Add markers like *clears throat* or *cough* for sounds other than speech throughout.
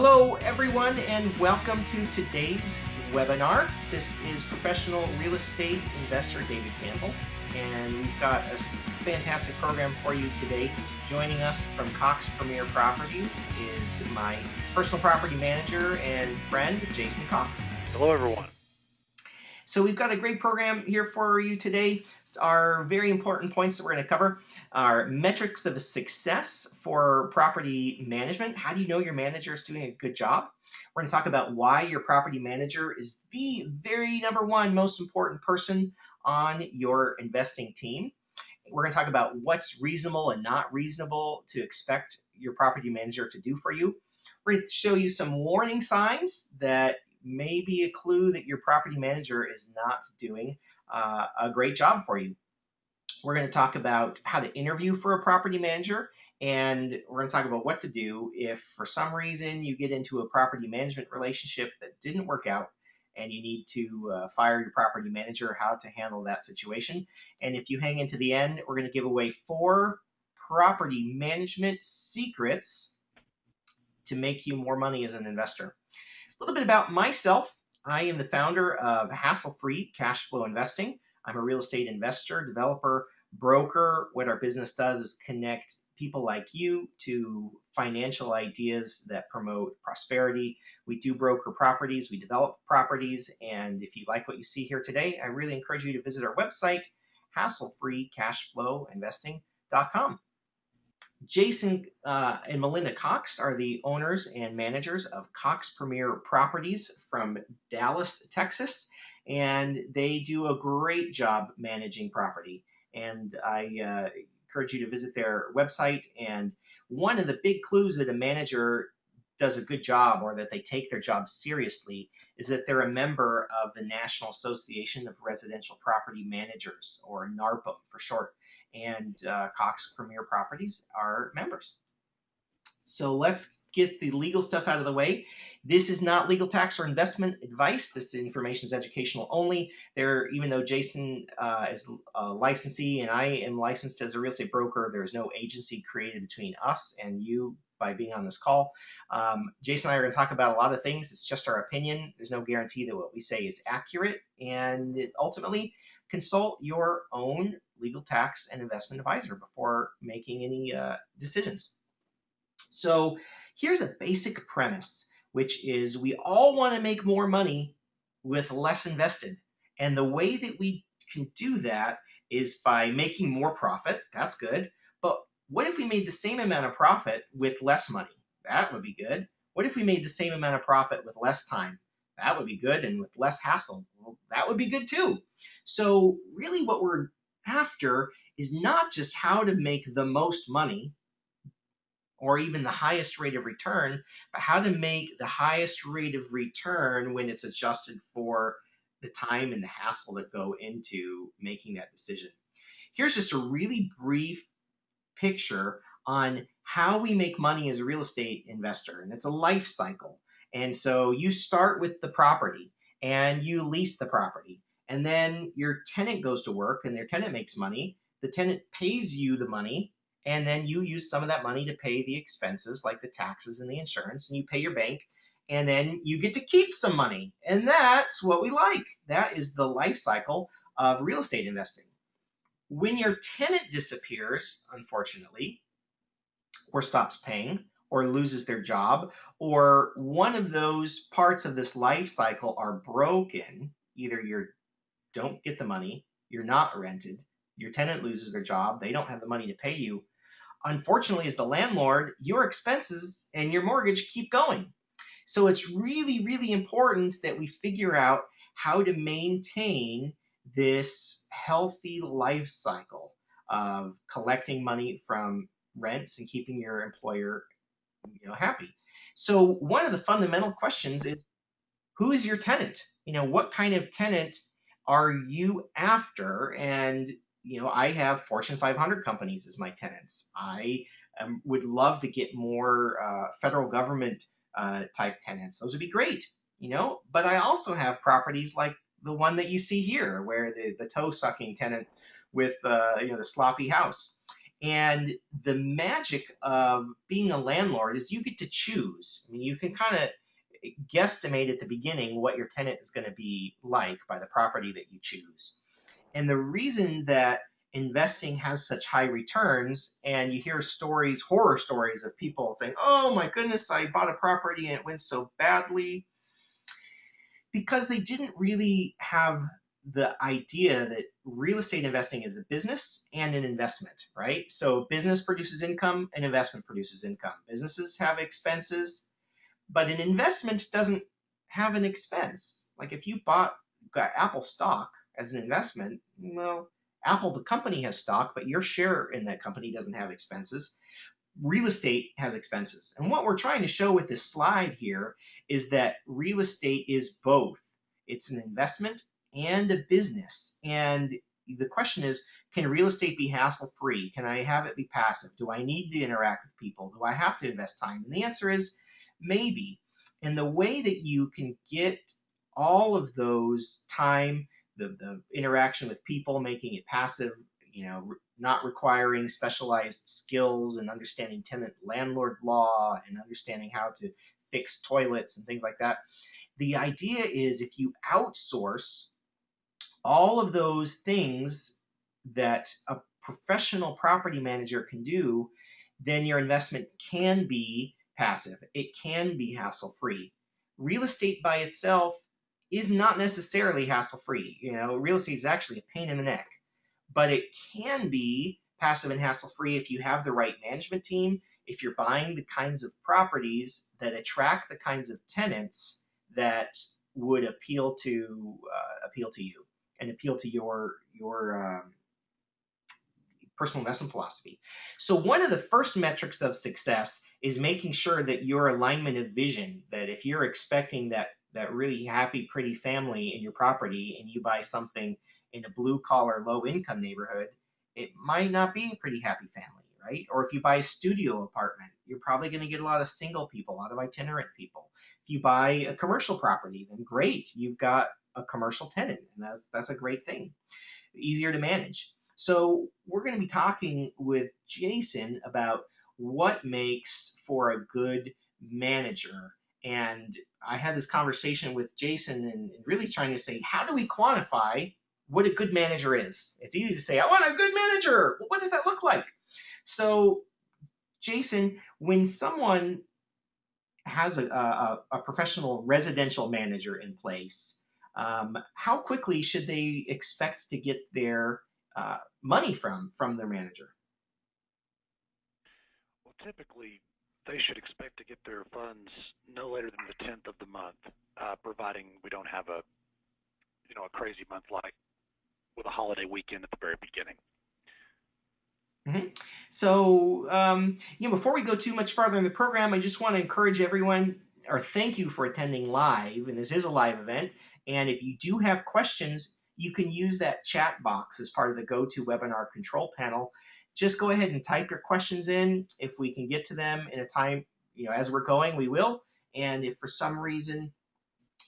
Hello, everyone, and welcome to today's webinar. This is professional real estate investor David Campbell, and we've got a fantastic program for you today. Joining us from Cox Premier Properties is my personal property manager and friend, Jason Cox. Hello, everyone. So we've got a great program here for you today. Our very important points that we're going to cover are metrics of success for property management. How do you know your manager is doing a good job? We're going to talk about why your property manager is the very number one most important person on your investing team. We're going to talk about what's reasonable and not reasonable to expect your property manager to do for you. We're going to show you some warning signs that may be a clue that your property manager is not doing uh, a great job for you. We're going to talk about how to interview for a property manager, and we're going to talk about what to do if for some reason you get into a property management relationship that didn't work out and you need to uh, fire your property manager, how to handle that situation. And if you hang into the end, we're going to give away four property management secrets to make you more money as an investor. A little bit about myself. I am the founder of Hassle Free Cash Flow Investing. I'm a real estate investor, developer, broker. What our business does is connect people like you to financial ideas that promote prosperity. We do broker properties, we develop properties, and if you like what you see here today, I really encourage you to visit our website, hasslefreecashflowinvesting.com. Jason uh, and Melinda Cox are the owners and managers of Cox Premier Properties from Dallas, Texas, and they do a great job managing property. And I uh, encourage you to visit their website. And one of the big clues that a manager does a good job or that they take their job seriously is that they're a member of the National Association of Residential Property Managers, or NARPM for short and uh, Cox Premier Properties are members. So let's get the legal stuff out of the way. This is not legal tax or investment advice. This information is educational only. There, even though Jason uh, is a licensee and I am licensed as a real estate broker, there is no agency created between us and you by being on this call. Um, Jason and I are going to talk about a lot of things. It's just our opinion. There's no guarantee that what we say is accurate. And ultimately, consult your own legal tax and investment advisor before making any uh, decisions. So here's a basic premise, which is we all want to make more money with less invested. And the way that we can do that is by making more profit. That's good. But what if we made the same amount of profit with less money? That would be good. What if we made the same amount of profit with less time? That would be good. And with less hassle, well, that would be good too. So really what we're after is not just how to make the most money or even the highest rate of return, but how to make the highest rate of return when it's adjusted for the time and the hassle that go into making that decision. Here's just a really brief picture on how we make money as a real estate investor, and it's a life cycle. And so you start with the property and you lease the property and then your tenant goes to work and their tenant makes money. The tenant pays you the money and then you use some of that money to pay the expenses like the taxes and the insurance and you pay your bank and then you get to keep some money. And that's what we like. That is the life cycle of real estate investing. When your tenant disappears unfortunately or stops paying or loses their job or one of those parts of this life cycle are broken either you're don't get the money, you're not rented, your tenant loses their job, they don't have the money to pay you. Unfortunately, as the landlord, your expenses and your mortgage keep going. So it's really, really important that we figure out how to maintain this healthy life cycle of collecting money from rents and keeping your employer you know happy. So one of the fundamental questions is who is your tenant? You know, what kind of tenant are you after? And you know, I have Fortune 500 companies as my tenants. I um, would love to get more uh, federal government uh, type tenants. Those would be great, you know. But I also have properties like the one that you see here, where the the toe sucking tenant with uh, you know the sloppy house. And the magic of being a landlord is you get to choose. I mean, you can kind of guesstimate at the beginning what your tenant is going to be like by the property that you choose. And the reason that investing has such high returns and you hear stories horror stories of people saying oh my goodness i bought a property and it went so badly because they didn't really have the idea that real estate investing is a business and an investment right so business produces income and investment produces income businesses have expenses but an investment doesn't have an expense like if you bought apple stock as an investment well Apple, the company, has stock, but your share in that company doesn't have expenses. Real estate has expenses. And what we're trying to show with this slide here is that real estate is both. It's an investment and a business. And the question is, can real estate be hassle free? Can I have it be passive? Do I need to interact with people? Do I have to invest time? And the answer is maybe. And the way that you can get all of those time the, the interaction with people, making it passive, you know, not requiring specialized skills and understanding tenant landlord law and understanding how to fix toilets and things like that. The idea is if you outsource all of those things that a professional property manager can do, then your investment can be passive. It can be hassle free. Real estate by itself is not necessarily hassle free. You know, real estate is actually a pain in the neck, but it can be passive and hassle free if you have the right management team, if you're buying the kinds of properties that attract the kinds of tenants that would appeal to uh, appeal to you and appeal to your your um, personal investment philosophy. So one of the first metrics of success is making sure that your alignment of vision, that if you're expecting that that really happy, pretty family in your property and you buy something in a blue collar, low income neighborhood, it might not be a pretty happy family, right? Or if you buy a studio apartment, you're probably going to get a lot of single people, a lot of itinerant people. If you buy a commercial property, then great, you've got a commercial tenant, and that's that's a great thing. Easier to manage. So we're going to be talking with Jason about what makes for a good manager and I had this conversation with Jason and really trying to say, how do we quantify what a good manager is? It's easy to say, I want a good manager. Well, what does that look like? So, Jason, when someone has a, a, a professional residential manager in place, um, how quickly should they expect to get their uh, money from from their manager? Typically, they should expect to get their funds no later than the 10th of the month, uh, providing we don't have a, you know, a crazy month like with a holiday weekend at the very beginning. Mm-hmm. So, um, you know, before we go too much farther in the program, I just want to encourage everyone, or thank you for attending live, and this is a live event. And if you do have questions, you can use that chat box as part of the GoToWebinar control panel just go ahead and type your questions in. If we can get to them in a time, you know, as we're going, we will. And if for some reason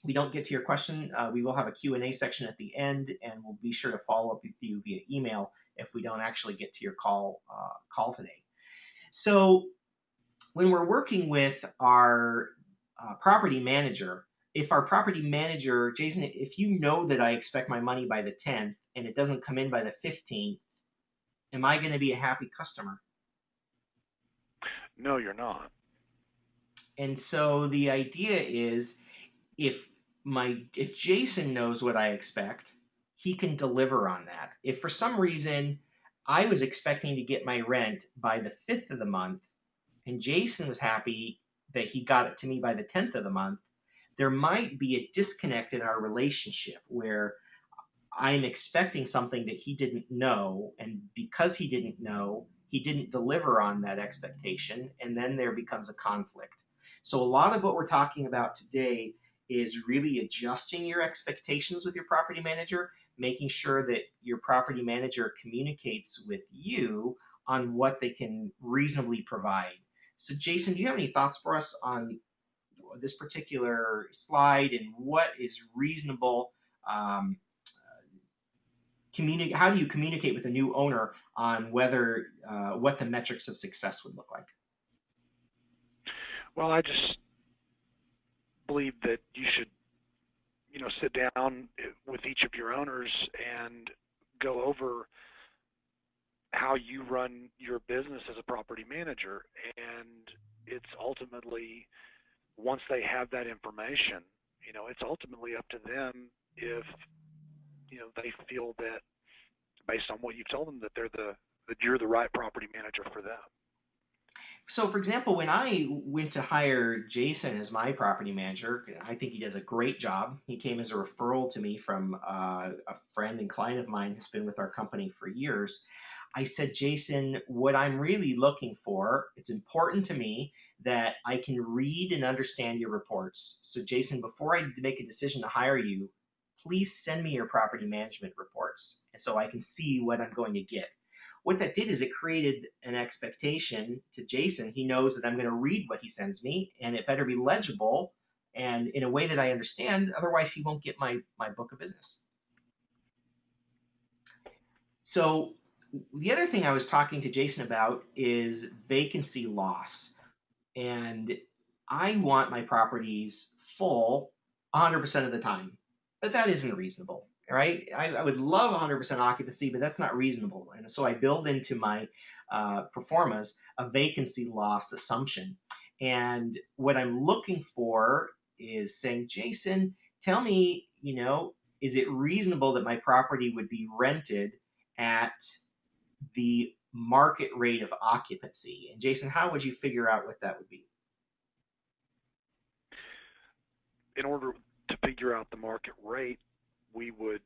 we don't get to your question, uh, we will have a Q&A section at the end, and we'll be sure to follow up with you via email if we don't actually get to your call uh, call today. So when we're working with our uh, property manager, if our property manager, Jason, if you know that I expect my money by the 10th and it doesn't come in by the 15th, am I going to be a happy customer? No, you're not. And so the idea is if my if Jason knows what I expect, he can deliver on that. If for some reason I was expecting to get my rent by the 5th of the month and Jason was happy that he got it to me by the 10th of the month, there might be a disconnect in our relationship where I'm expecting something that he didn't know, and because he didn't know, he didn't deliver on that expectation, and then there becomes a conflict. So, a lot of what we're talking about today is really adjusting your expectations with your property manager, making sure that your property manager communicates with you on what they can reasonably provide. So, Jason, do you have any thoughts for us on this particular slide and what is reasonable? Um, communicate? How do you communicate with a new owner on whether uh, what the metrics of success would look like? Well, I just believe that you should, you know, sit down with each of your owners and go over how you run your business as a property manager. And it's ultimately, once they have that information, you know, it's ultimately up to them if, you know, they feel that based on what you've told them that they're the, that you're the right property manager for them. So, for example, when I went to hire Jason as my property manager, I think he does a great job. He came as a referral to me from uh, a friend and client of mine who's been with our company for years. I said, Jason, what I'm really looking for, it's important to me that I can read and understand your reports. So, Jason, before I make a decision to hire you, please send me your property management reports and so I can see what I'm going to get what that did is it created an expectation to Jason. He knows that I'm going to read what he sends me, and it better be legible and in a way that I understand. Otherwise, he won't get my my book of business. So the other thing I was talking to Jason about is vacancy loss, and I want my properties full 100% of the time, but that isn't reasonable right? I, I would love 100% occupancy, but that's not reasonable. And so I build into my uh, performance a vacancy loss assumption. And what I'm looking for is saying, Jason, tell me, you know, is it reasonable that my property would be rented at the market rate of occupancy? And Jason, how would you figure out what that would be? In order to figure out the market rate, we would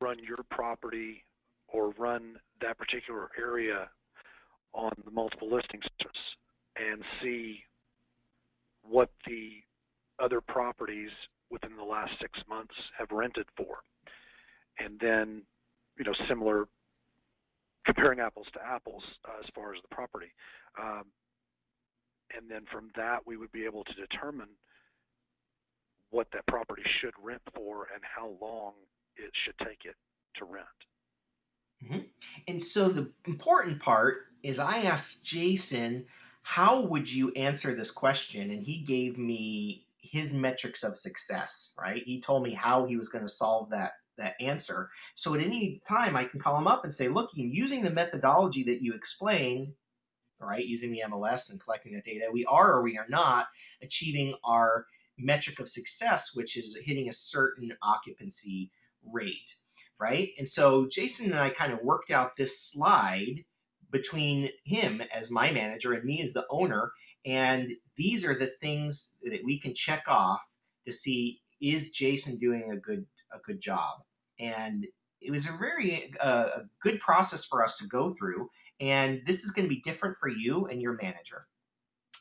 run your property or run that particular area on the multiple listings and see what the other properties within the last six months have rented for. And then, you know, similar, comparing apples to apples uh, as far as the property. Um, and then from that, we would be able to determine what that property should rent for and how long it should take it to rent. Mm-hmm. And so the important part is I asked Jason, how would you answer this question? And he gave me his metrics of success, right? He told me how he was going to solve that that answer. So at any time I can call him up and say, look, using the methodology that you explained, right, using the MLS and collecting that data, we are or we are not achieving our metric of success, which is hitting a certain occupancy rate, right? And so Jason and I kind of worked out this slide between him as my manager and me as the owner. And these are the things that we can check off to see is Jason doing a good a good job. And it was a very uh, a good process for us to go through. And this is going to be different for you and your manager.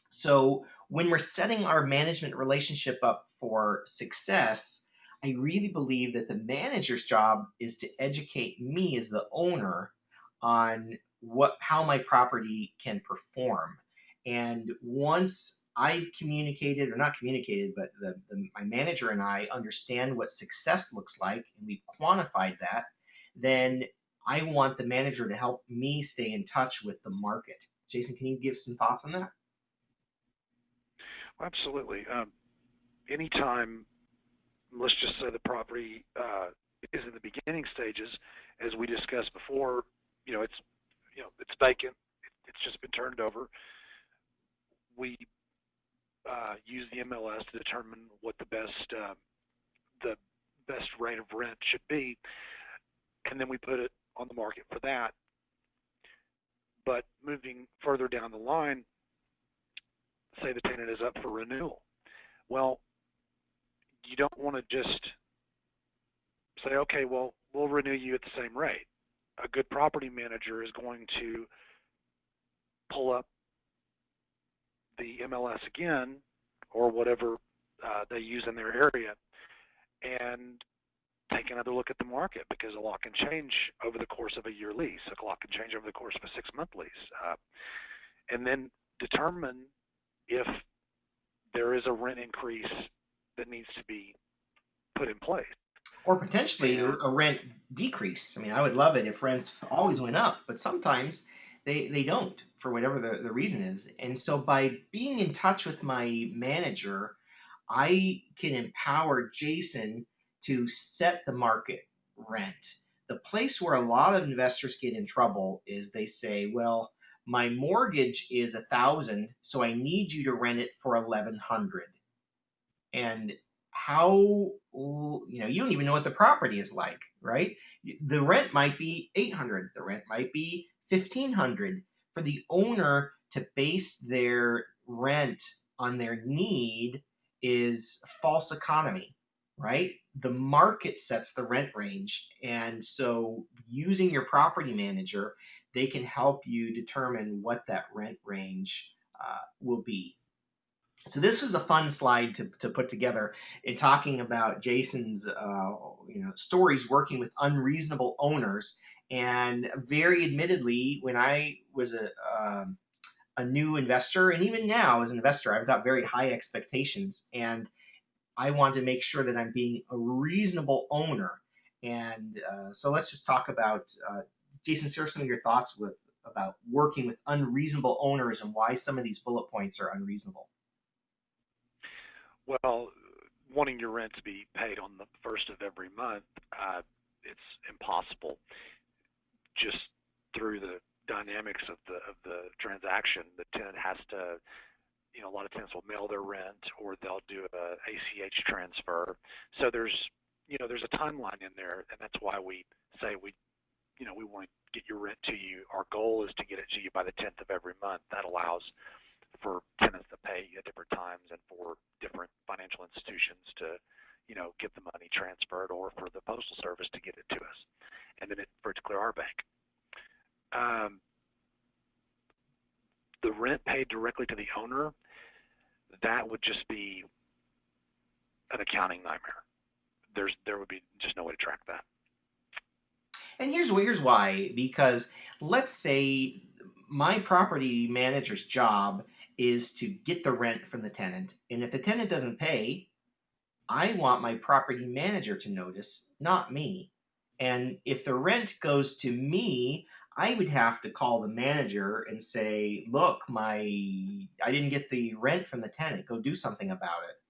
So when we're setting our management relationship up for success, I really believe that the manager's job is to educate me as the owner on what how my property can perform. And once I've communicated or not communicated, but the, the, my manager and I understand what success looks like and we've quantified that, then I want the manager to help me stay in touch with the market. Jason, can you give some thoughts on that? Absolutely. Um, anytime, let's just say the property uh, is in the beginning stages, as we discussed before, you know, it's you know it's vacant, it's just been turned over. We uh, use the MLS to determine what the best uh, the best rate of rent should be, and then we put it on the market for that. But moving further down the line, say the tenant is up for renewal. Well, you don't want to just say, okay, well, we'll renew you at the same rate. A good property manager is going to pull up the MLS again or whatever uh, they use in their area and take another look at the market because a lot can change over the course of a year lease. A lot can change over the course of a six month lease. Uh, and then determine if there is a rent increase that needs to be put in place. Or potentially a rent decrease. I mean, I would love it if rents always went up, but sometimes they, they don't for whatever the, the reason is. And so by being in touch with my manager, I can empower Jason to set the market rent. The place where a lot of investors get in trouble is they say, well, my mortgage is a thousand, so I need you to rent it for eleven hundred. And how you know you don't even know what the property is like, right? The rent might be eight hundred, the rent might be fifteen hundred. For the owner to base their rent on their need is false economy, right? The market sets the rent range. And so using your property manager, they can help you determine what that rent range uh, will be. So this was a fun slide to, to put together in talking about Jason's uh, you know stories working with unreasonable owners. And very admittedly, when I was a um, a new investor, and even now as an investor, I've got very high expectations, and I want to make sure that I'm being a reasonable owner. And uh, so let's just talk about, uh, Jason, share some of your thoughts with about working with unreasonable owners and why some of these bullet points are unreasonable. Well, wanting your rent to be paid on the first of every month, uh, it's impossible. Just through the dynamics of the of the transaction, the tenant has to, you know, a lot of tenants will mail their rent or they'll do a ACH transfer. So there's, you know, there's a timeline in there, and that's why we say we, you know, we want to get your rent to you. Our goal is to get it to you by the 10th of every month. That allows for tenants to pay at different times and for different financial institutions to, you know, get the money transferred or for the postal service to get it to us, and then it, for it to clear our bank um, the rent paid directly to the owner, that would just be an accounting nightmare. There's there would be just no way to track that. And here's here's why because let's say my property manager's job is to get the rent from the tenant, and if the tenant doesn't pay, I want my property manager to notice, not me. And if the rent goes to me, I would have to call the manager and say, "Look, my I didn't get the rent from the tenant. Go do something about it."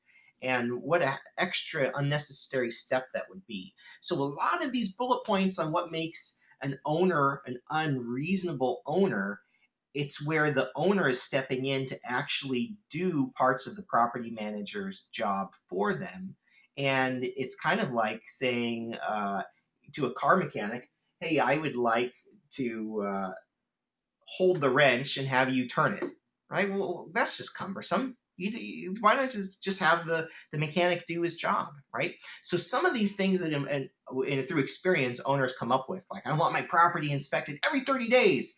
And what an extra unnecessary step that would be. So a lot of these bullet points on what makes an owner an unreasonable owner, it's where the owner is stepping in to actually do parts of the property manager's job for them. And it's kind of like saying uh, to a car mechanic, hey, I would like to uh, hold the wrench and have you turn it, right? Well, that's just cumbersome. You, why not just just have the the mechanic do his job, right? So some of these things that and, and through experience owners come up with, like I want my property inspected every 30 days.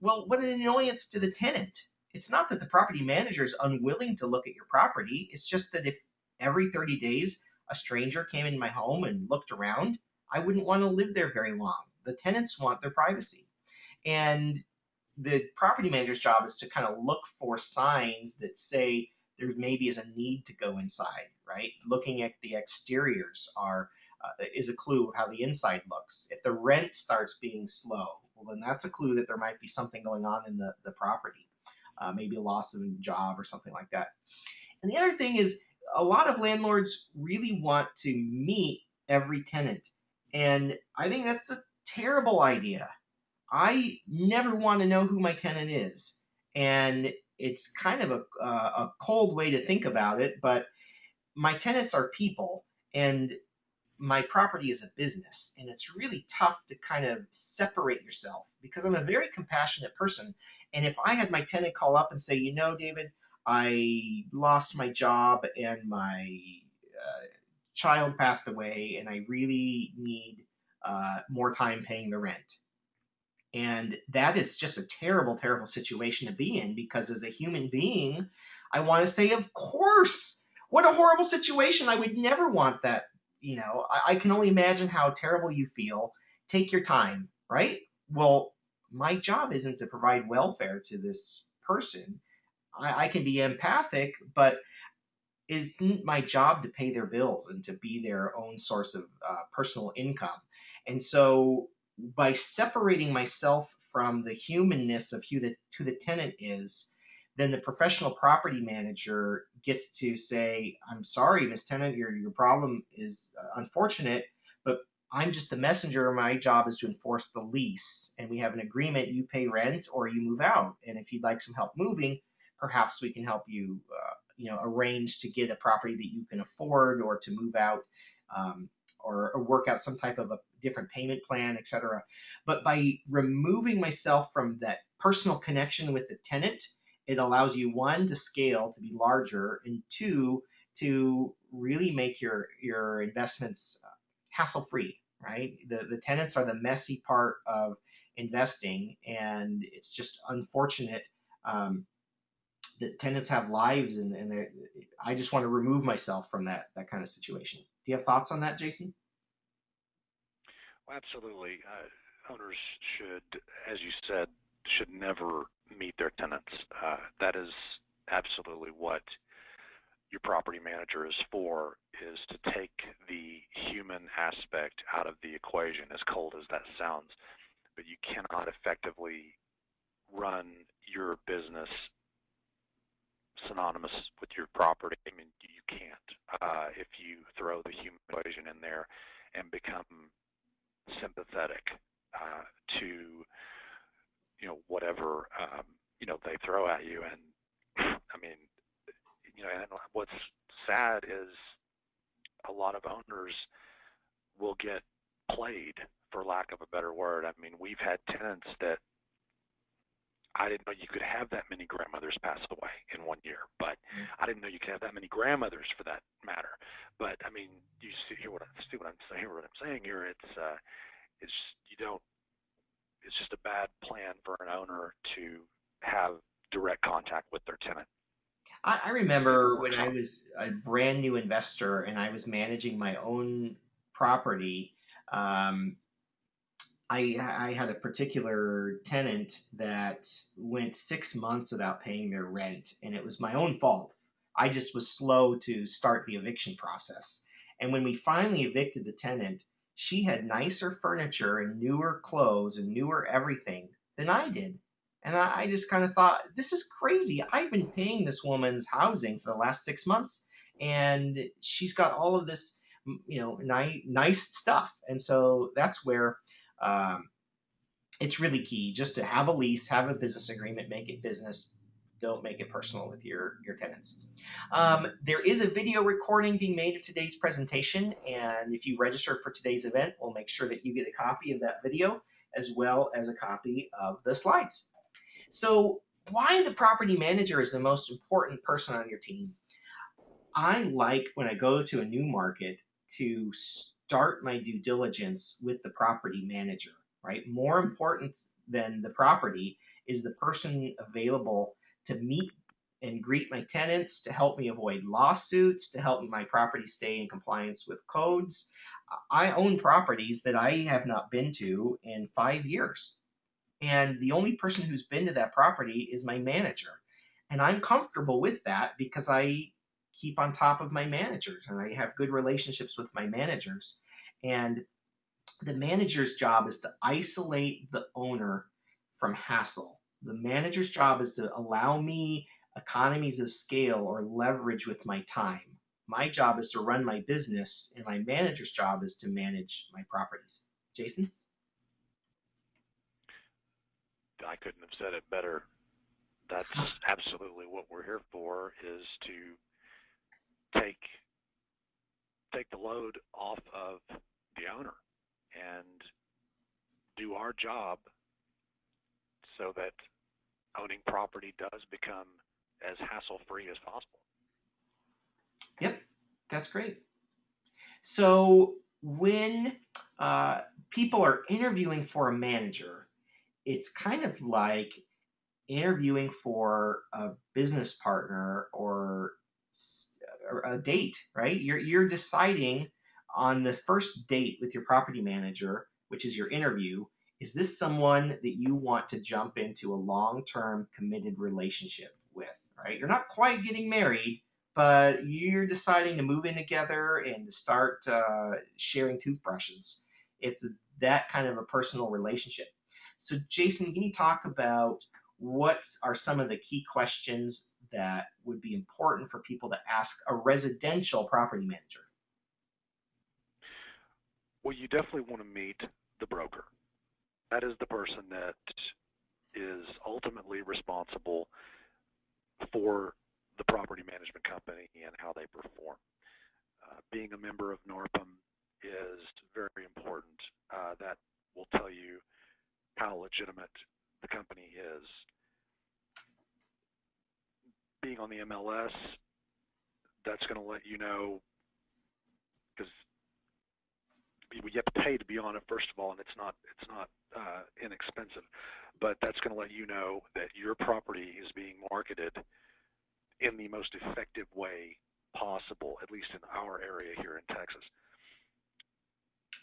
Well, what an annoyance to the tenant. It's not that the property manager is unwilling to look at your property. It's just that if every 30 days a stranger came in my home and looked around, I wouldn't want to live there very long the tenants want their privacy. And the property manager's job is to kind of look for signs that say there maybe is a need to go inside, right? Looking at the exteriors are uh, is a clue of how the inside looks. If the rent starts being slow, well, then that's a clue that there might be something going on in the, the property, uh, maybe a loss of a job or something like that. And the other thing is, a lot of landlords really want to meet every tenant. And I think that's a terrible idea. I never want to know who my tenant is. And it's kind of a, uh, a cold way to think about it, but my tenants are people and my property is a business. And it's really tough to kind of separate yourself because I'm a very compassionate person. And if I had my tenant call up and say, you know, David, I lost my job and my uh, child passed away and I really need uh, more time paying the rent. And that is just a terrible, terrible situation to be in because as a human being, I want to say, of course, what a horrible situation. I would never want that. You know, I, I can only imagine how terrible you feel. Take your time, right? Well, my job isn't to provide welfare to this person. I, I can be empathic, but isn't my job to pay their bills and to be their own source of uh, personal income. And so by separating myself from the humanness of who the, who the tenant is, then the professional property manager gets to say, I'm sorry, Miss Tenant, your, your problem is uh, unfortunate, but I'm just the messenger. My job is to enforce the lease. And we have an agreement you pay rent or you move out. And if you'd like some help moving, perhaps we can help you, uh, you know, arrange to get a property that you can afford or to move out um, or, or, work out some type of a different payment plan, etc. But by removing myself from that personal connection with the tenant, it allows you one to scale to be larger, and two to really make your your investments uh, hassle free. Right, the the tenants are the messy part of investing, and it's just unfortunate. Um, that tenants have lives and, and I just want to remove myself from that that kind of situation. You have thoughts on that, Jason? Well, absolutely. Uh, owners should, as you said, should never meet their tenants. Uh, that is absolutely what your property manager is for, is to take the human aspect out of the equation, as cold as that sounds. But you cannot effectively run your business synonymous with your property. I mean, you can't uh, if you throw the human equation in there and become sympathetic uh, to you know whatever um, you know they throw at you. And *clears throat* I mean, you know, and what's sad is a lot of owners will get played, for lack of a better word. I mean, we've had tenants that I didn't know you could have that many grandmothers pass away in one year, but mm-hmm. I didn't know you could have that many grandmothers for that matter. But I mean, you see hear what I see what I'm saying. What I'm saying here, it's uh, it's you don't. It's just a bad plan for an owner to have direct contact with their tenant. I, I remember when I was a brand new investor and I was managing my own property. Um, I, I had a particular tenant that went six months without paying their rent, and it was my own fault. I just was slow to start the eviction process. And when we finally evicted the tenant, she had nicer furniture and newer clothes and newer everything than I did. And I, I just kind of thought, this is crazy. I've been paying this woman's housing for the last six months, and she's got all of this, you know, ni- nice stuff. And so that's where um, it's really key just to have a lease, have a business agreement, make it business. Don't make it personal with your, your tenants. Um, there is a video recording being made of today's presentation, and if you register for today's event, we'll make sure that you get a copy of that video as well as a copy of the slides. So why the property manager is the most important person on your team? I like when I go to a new market to start my due diligence with the property manager, right? More important than the property is the person available to meet and greet my tenants, to help me avoid lawsuits, to help my property stay in compliance with codes. I own properties that I have not been to in five years. And the only person who's been to that property is my manager. And I'm comfortable with that because I keep on top of my managers and I have good relationships with my managers. And the manager's job is to isolate the owner from hassle. The manager's job is to allow me economies of scale or leverage with my time. My job is to run my business, and my manager's job is to manage my properties. Jason? I couldn't have said it better. That's *laughs* absolutely what we're here for is to take take the load off of the owner and do our job so that owning property does become as hassle free as possible. Yep, that's great. So when uh, people are interviewing for a manager, it's kind of like interviewing for a business partner or a date, right? You're you're deciding on the first date with your property manager, which is your interview, is this someone that you want to jump into a long-term committed relationship with, right? You're not quite getting married, but you're deciding to move in together and to start uh, sharing toothbrushes. It's that kind of a personal relationship. So, Jason, can you talk about what are some of the key questions that would be important for people to ask a residential property manager? Well, you definitely want to meet the broker. That is the person that is ultimately responsible for the property management company and how they perform. Uh, being a member of NARPM is very important. Uh, that will tell you how legitimate the company is. Being on the MLS, that's going to let you know because you have to pay to be on it first of all, and it's not it's not uh, inexpensive. But that's going to let you know that your property is being marketed in the most effective way possible, at least in our area here in Texas.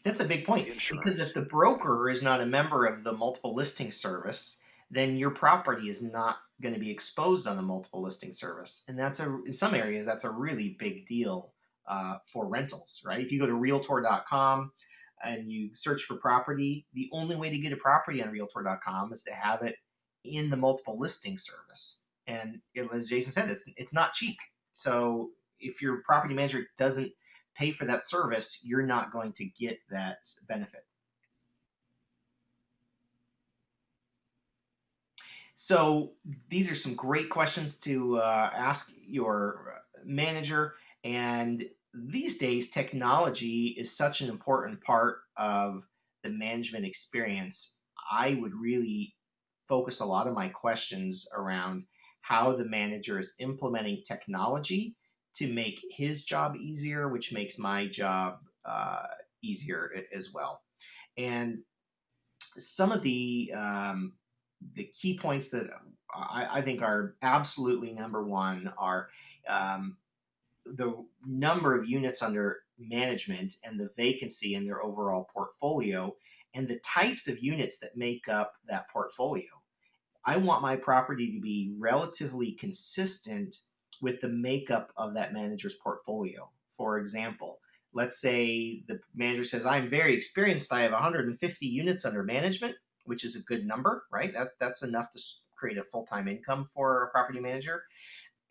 That's a big point because if the broker is not a member of the multiple listing service, then your property is not going to be exposed on the multiple listing service, and that's a in some areas that's a really big deal uh, for rentals, right? If you go to Realtor.com and you search for property, the only way to get a property on Realtor.com is to have it in the multiple listing service. And it, as Jason said, it's it's not cheap. So if your property manager doesn't pay for that service, you're not going to get that benefit. So these are some great questions to uh, ask your manager. And these days, technology is such an important part of the management experience. I would really focus a lot of my questions around how the manager is implementing technology to make his job easier, which makes my job uh, easier as well. And some of the um, the key points that I, I, think are absolutely number one are um, the number of units under management and the vacancy in their overall portfolio and the types of units that make up that portfolio. I want my property to be relatively consistent with the makeup of that manager's portfolio. For example, let's say the manager says, I'm very experienced, I have 150 units under management, which is a good number, right? That, that's enough to create a full time income for a property manager.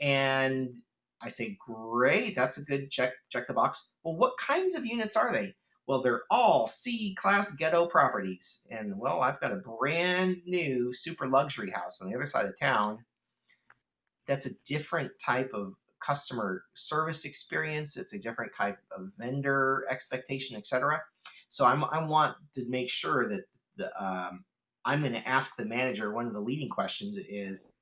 And I say, great, that's a good check, check the box. Well, what kinds of units are they? Well, they're all C class ghetto properties. And well, I've got a brand new super luxury house on the other side of town that's a different type of customer service experience. It's a different type of vendor expectation, etc. So I'm, I want to make sure that the um, I'm going to ask the manager. One of the leading questions is,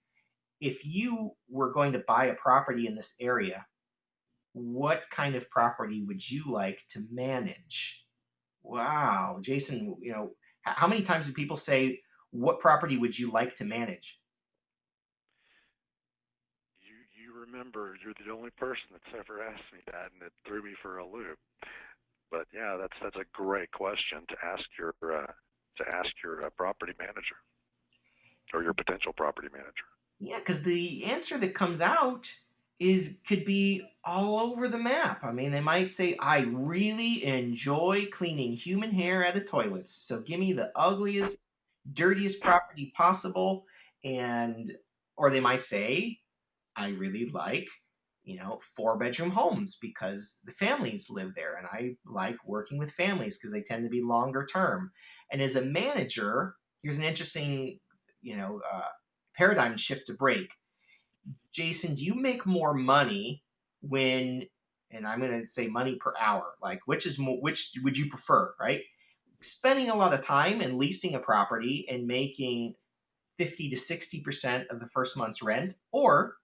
if you were going to buy a property in this area, what kind of property would you like to manage? Wow, Jason, you know, how many times do people say, what property would you like to manage? You, you remember you're the only person that's ever asked me that, and it threw me for a loop. But yeah, that's that's a great question to ask your uh, to ask your uh, property manager or your potential property manager. Yeah, because the answer that comes out is could be all over the map. I mean, they might say, "I really enjoy cleaning human hair out of toilets, so give me the ugliest, dirtiest property possible," and or they might say, I really like, you know, four bedroom homes because the families live there and I like working with families because they tend to be longer term. And as a manager, here's an interesting, you know, uh, paradigm shift to break. Jason, do you make more money when, and I'm going to say money per hour, like which is more, which would you prefer, right? Spending a lot of time and leasing a property and making 50 to 60% of the first month's rent, or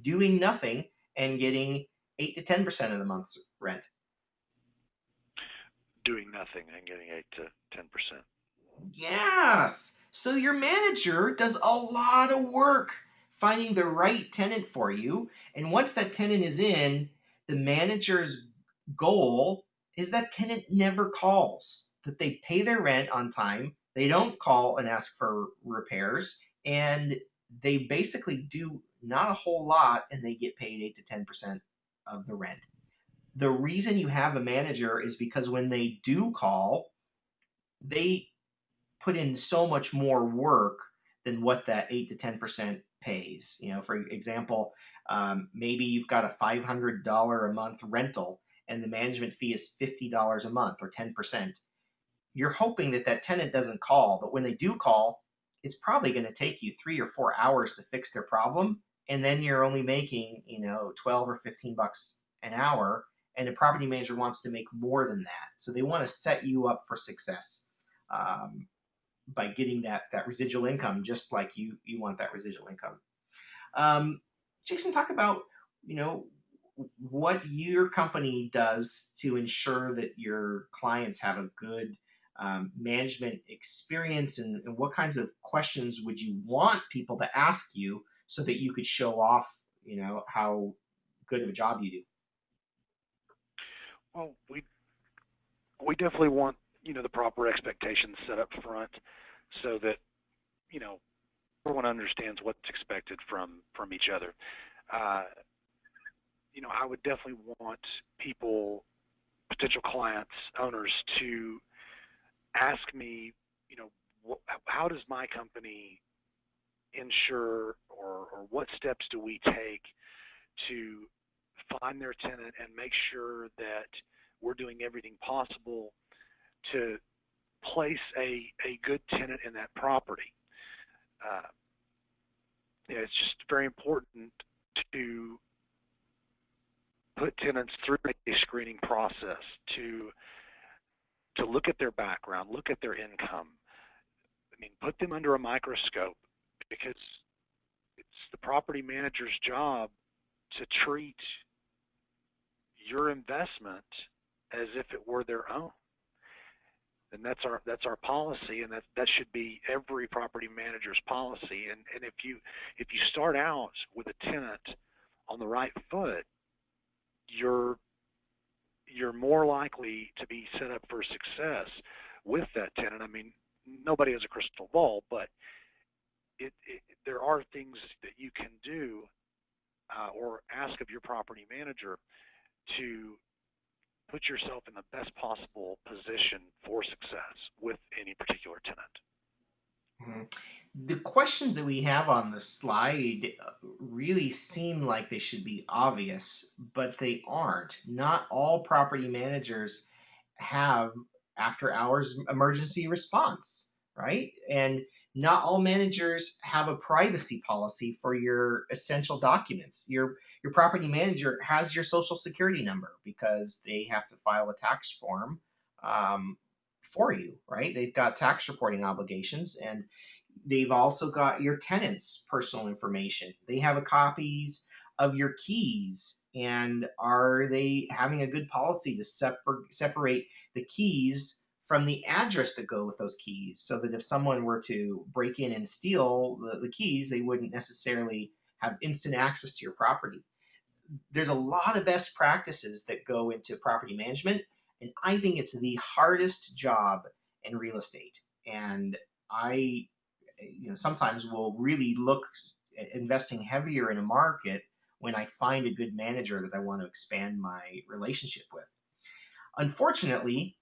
doing nothing and getting 8 to 10% of the month's rent. Doing nothing and getting 8 to 10%. Yes. So your manager does a lot of work finding the right tenant for you. And once that tenant is in, the manager's goal is that tenant never calls, that they pay their rent on time, they don't call and ask for repairs, and they basically do not a whole lot, and they get paid 8 to 10% of the rent. The reason you have a manager is because when they do call, they put in so much more work than what that 8 to 10% pays. You know, for example, um, maybe you've got a $500 a month rental and the management fee is $50 a month or 10%. You're hoping that that tenant doesn't call, but when they do call, it's probably going to take you three or four hours to fix their problem. And then you're only making, you know, 12 or 15 bucks an hour. And a property manager wants to make more than that. So they want to set you up for success um, by getting that, that residual income, just like you, you want that residual income. Um, Jason, talk about, you know, what your company does to ensure that your clients have a good um, management experience and, and, what kinds of questions would you want people to ask you so that you could show off you know how good of a job you do well we we definitely want you know the proper expectations set up front so that you know everyone understands what's expected from from each other. Uh, you know i would definitely want people potential clients owners to ask me, you know, wh- how does my company ensure or, or what steps do we take to find their tenant and make sure that we're doing everything possible to place a, a good tenant in that property. Uh, you know, it's just very important to put tenants through a screening process to to look at their background, look at their income. I mean, put them under a microscope because it's the property manager's job to treat your investment as if it were their own. And that's our that's our policy, and that that should be every property manager's policy. And and if you if you start out with a tenant on the right foot, you're you're more likely to be set up for success with that tenant. I mean, nobody has a crystal ball, but it, it, there are things that you can do uh, or ask of your property manager to put yourself in the best possible position for success with any particular tenant. Mm-hmm. The questions that we have on the slide uh, really seem like they should be obvious, but they aren't. Not all property managers have after hours emergency response, right? And not all managers have a privacy policy for your essential documents. Your your property manager has your social security number because they have to file a tax form um, for you, right? They've got tax reporting obligations and they've also got your tenants' personal information. They have copies of your keys and are they having a good policy to separ- separate the keys from the address that go with those keys so that if someone were to break in and steal the, the keys they wouldn't necessarily have instant access to your property there's a lot of best practices that go into property management and I think it's the hardest job in real estate. And I, you know, sometimes will really look at investing heavier in a market when I find a good manager that I want to expand my relationship with. Unfortunately,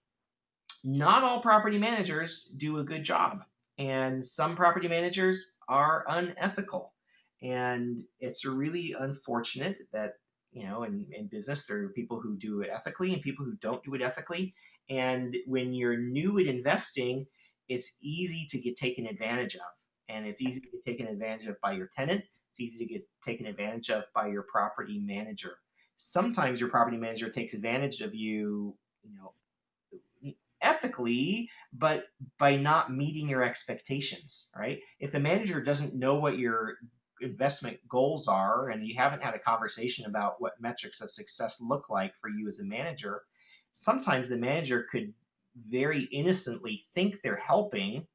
not all property managers do a good job, and some property managers are unethical. And it's really unfortunate that you know, in, in business, there are people who do it ethically and people who don't do it ethically. And when you're new at investing, it's easy to get taken advantage of. And it's easy to get taken advantage of by your tenant. It's easy to get taken advantage of by your property manager. Sometimes your property manager takes advantage of you, you know, ethically, but by not meeting your expectations, right? If the manager doesn't know what your investment goals are and you haven't had a conversation about what metrics of success look like for you as a manager, sometimes the manager could very innocently think they're helping,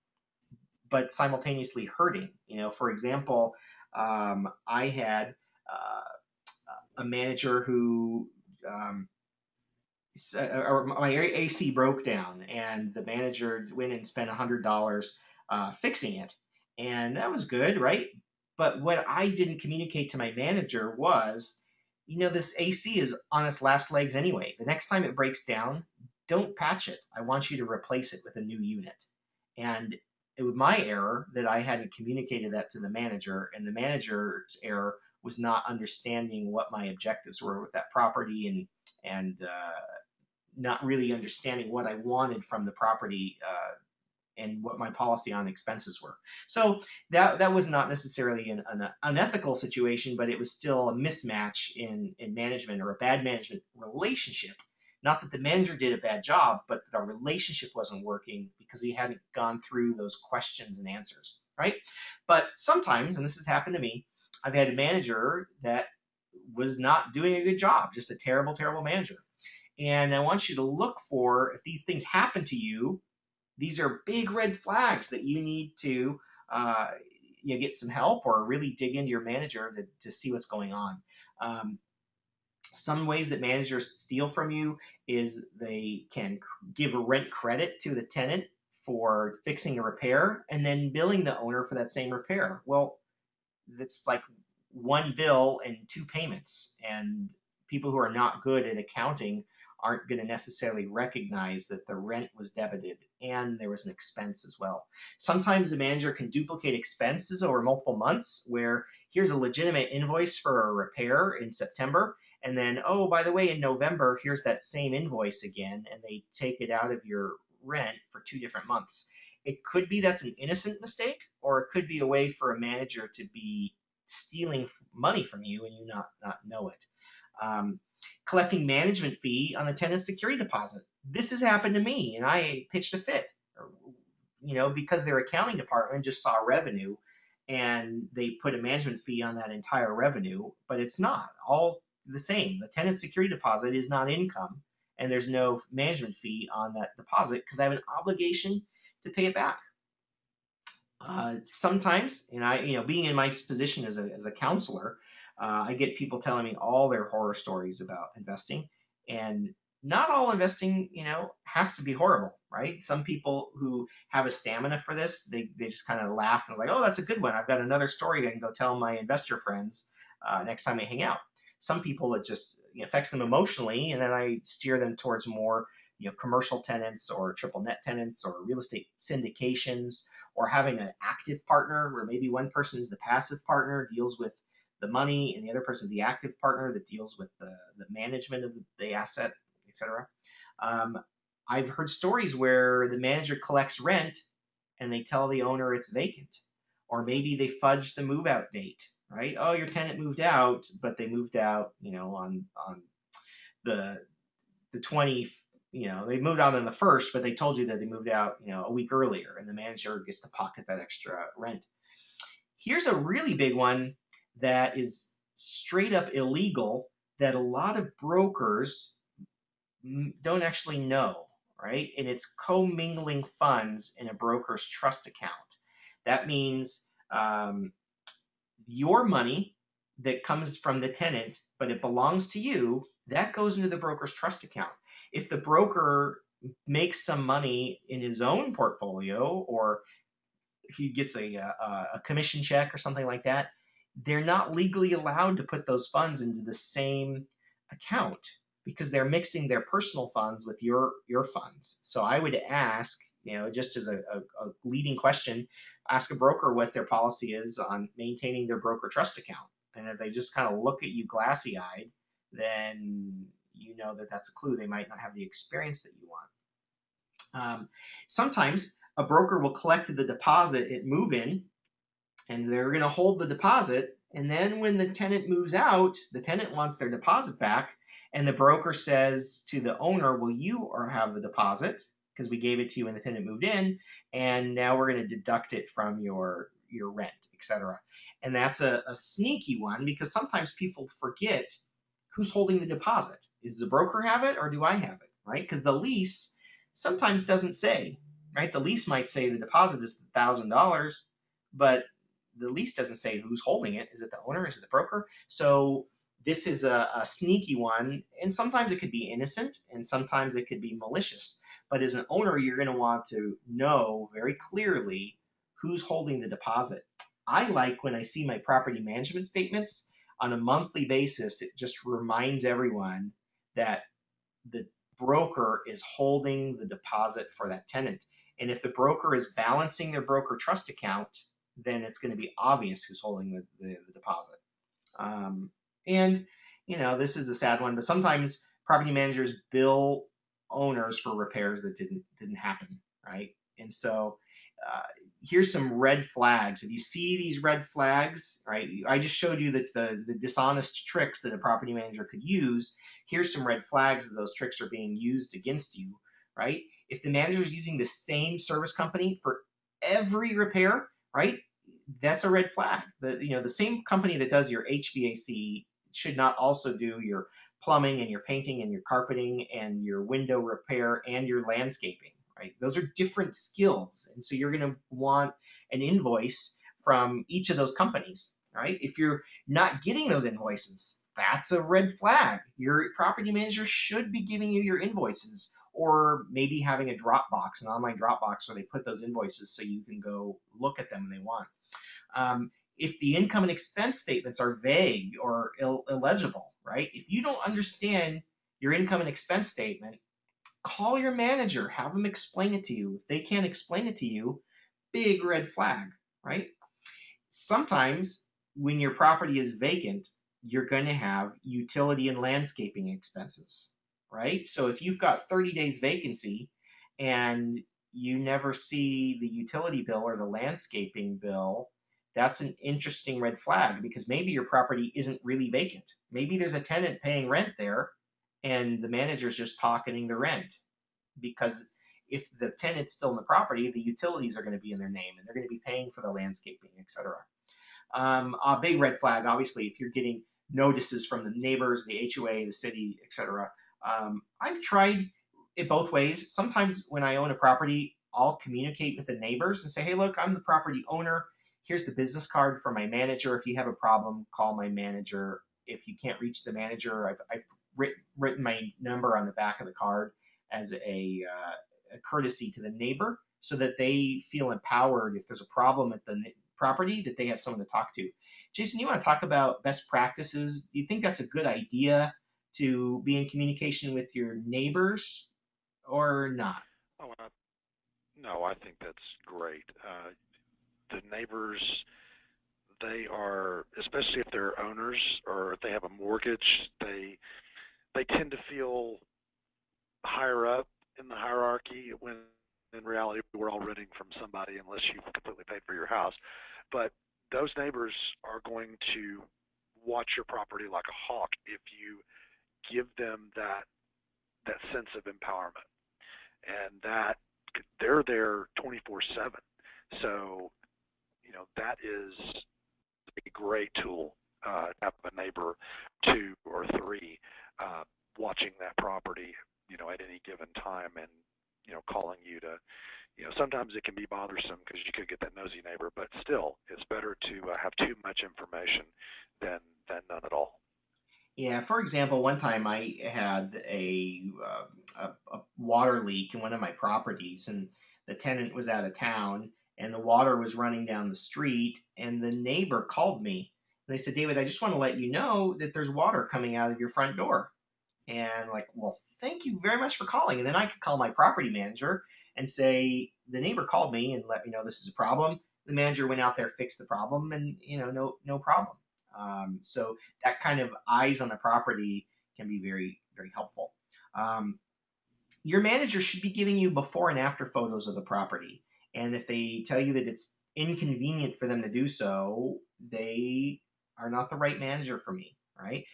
but simultaneously hurting. You know, for example, um, I had uh, a manager who um, or my AC broke down, and the manager went and spent hundred dollars uh, fixing it, and that was good, right? But what I didn't communicate to my manager was, you know, this AC is on its last legs anyway. The next time it breaks down, don't patch it. I want you to replace it with a new unit. And it was my error that I hadn't communicated that to the manager, and the manager's error was not understanding what my objectives were with that property and and uh, not really understanding what I wanted from the property uh, and what my policy on expenses were. So that that was not necessarily an, an unethical situation, but it was still a mismatch in in management or a bad management relationship not that the manager did a bad job, but the relationship wasn't working because we hadn't gone through those questions and answers, right? But sometimes, and this has happened to me, I've had a manager that was not doing a good job, just a terrible, terrible manager. And I want you to look for if these things happen to you, these are big red flags that you need to uh, you know, get some help or really dig into your manager to, to see what's going on. Um, some ways that managers steal from you is they can give rent credit to the tenant for fixing a repair and then billing the owner for that same repair. Well, that's like one bill and two payments. And people who are not good at accounting aren't going to necessarily recognize that the rent was debited and there was an expense as well. Sometimes the manager can duplicate expenses over multiple months where here's a legitimate invoice for a repair in September and then oh by the way in november here's that same invoice again and they take it out of your rent for two different months it could be that's an innocent mistake or it could be a way for a manager to be stealing money from you and you not not know it um, collecting management fee on the tenant's security deposit this has happened to me and i pitched a fit you know because their accounting department just saw revenue and they put a management fee on that entire revenue but it's not all the same. The tenant security deposit is not income, and there's no management fee on that deposit because I have an obligation to pay it back. Uh, sometimes, and I, you know, being in my position as a, as a counselor, uh, I get people telling me all their horror stories about investing, and not all investing, you know, has to be horrible, right? Some people who have a stamina for this, they, they just kind of laugh and like, oh, that's a good one. I've got another story I can go tell my investor friends uh, next time we hang out some people it just affects them emotionally, and then I steer them towards more you know commercial tenants or triple net tenants or real estate syndications or having an active partner where maybe one person is the passive partner deals with the money and the other person is the active partner that deals with the, the management of the asset etc um, i've heard stories where the manager collects rent and they tell the owner it's vacant or maybe they fudge the move out date right? Oh, your tenant moved out, but they moved out, you know, on on the the 20, you know, they moved out on the first, but they told you that they moved out, you know, a week earlier, and the manager gets to pocket that extra rent. Here's a really big one that is straight up illegal that a lot of brokers don't actually know, right? And it's commingling funds in a broker's trust account. That means um, your money that comes from the tenant, but it belongs to you, that goes into the broker's trust account. If the broker makes some money in his own portfolio or he gets a, a, a commission check or something like that, they're not legally allowed to put those funds into the same account because they're mixing their personal funds with your your funds. So I would ask, you know, just as a, a, a leading question, ask a broker what their policy is on maintaining their broker trust account. And if they just kind of look at you glassy eyed, then you know that that's a clue. They might not have the experience that you want. Um, sometimes a broker will collect the deposit at move in and they're going to hold the deposit. And then when the tenant moves out, the tenant wants their deposit back. And the broker says to the owner, Well, you have the deposit because we gave it to you when the tenant moved in, and now we're going to deduct it from your your rent, etc. And that's a, a sneaky one because sometimes people forget who's holding the deposit. Is the broker have it or do I have it? Right? Because the lease sometimes doesn't say. Right? The lease might say the deposit is thousand dollars, but the lease doesn't say who's holding it. Is it the owner? Is it the broker? So this is a, a sneaky one, and sometimes it could be innocent, and sometimes it could be malicious. But as an owner, you're going to want to know very clearly who's holding the deposit. I like when I see my property management statements on a monthly basis, it just reminds everyone that the broker is holding the deposit for that tenant. And if the broker is balancing their broker trust account, then it's going to be obvious who's holding the, the, the deposit. Um, and, you know, this is a sad one, but sometimes property managers bill owners for repairs that didn't didn't happen, right? And so uh, here's some red flags. If you see these red flags, right, I just showed you that the, the dishonest tricks that a property manager could use. Here's some red flags that those tricks are being used against you, right? If the manager is using the same service company for every repair, right, that's a red flag. The you know the same company that does your HVAC should not also do your plumbing and your painting and your carpeting and your window repair and your landscaping, right? Those are different skills. And so you're going to want an invoice from each of those companies, right? If you're not getting those invoices, that's a red flag. Your property manager should be giving you your invoices or maybe having a Dropbox, an online Dropbox where they put those invoices so you can go look at them when they want. Um, if the income and expense statements are vague or Ill- illegible, right? If you don't understand your income and expense statement, call your manager, have them explain it to you. If they can't explain it to you, big red flag, right? Sometimes when your property is vacant, you're going to have utility and landscaping expenses, right? So if you've got 30 days vacancy and you never see the utility bill or the landscaping bill that's an interesting red flag because maybe your property isn't really vacant. Maybe there's a tenant paying rent there and the manager's just pocketing the rent because if the tenant's still in the property, the utilities are going to be in their name and they're going to be paying for the landscaping, etc. Um, a big red flag, obviously, if you're getting notices from the neighbors, the HOA, the city, etc. Um, I've tried it both ways. Sometimes when I own a property, I'll communicate with the neighbors and say, hey, look, I'm the property owner here's the business card for my manager. If you have a problem, call my manager. If you can't reach the manager, I've, I've written, written my number on the back of the card as a, uh, a courtesy to the neighbor so that they feel empowered if there's a problem at the property that they have someone to talk to. Jason, you want to talk about best practices? Do you think that's a good idea to be in communication with your neighbors or not? Oh, no, I think that's great. Uh, the neighbors they are especially if they're owners or if they have a mortgage they they tend to feel higher up in the hierarchy when in reality we're all renting from somebody unless you've completely paid for your house but those neighbors are going to watch your property like a hawk if you give them that that sense of empowerment and that they're there 24 7 so you know, that is a great tool uh, to have a neighbor two or three uh, watching that property, you know, at any given time and, you know, calling you to, you know, sometimes it can be bothersome because you could get that nosy neighbor, but still, it's better to uh, have too much information than than none at all. Yeah, for example, one time I had a, uh, a, a water leak in one of my properties, and the tenant was out of town, and the water was running down the street. And the neighbor called me and they said, David, I just want to let you know that there's water coming out of your front door. And like, well, thank you very much for calling. And then I could call my property manager and say, the neighbor called me and let me know this is a problem. The manager went out there, fixed the problem, and you know, no, no problem. Um, so that kind of eyes on the property can be very, very helpful. Um, your manager should be giving you before and after photos of the property. And if they tell you that it's inconvenient for them to do so, they are not the right manager for me, right?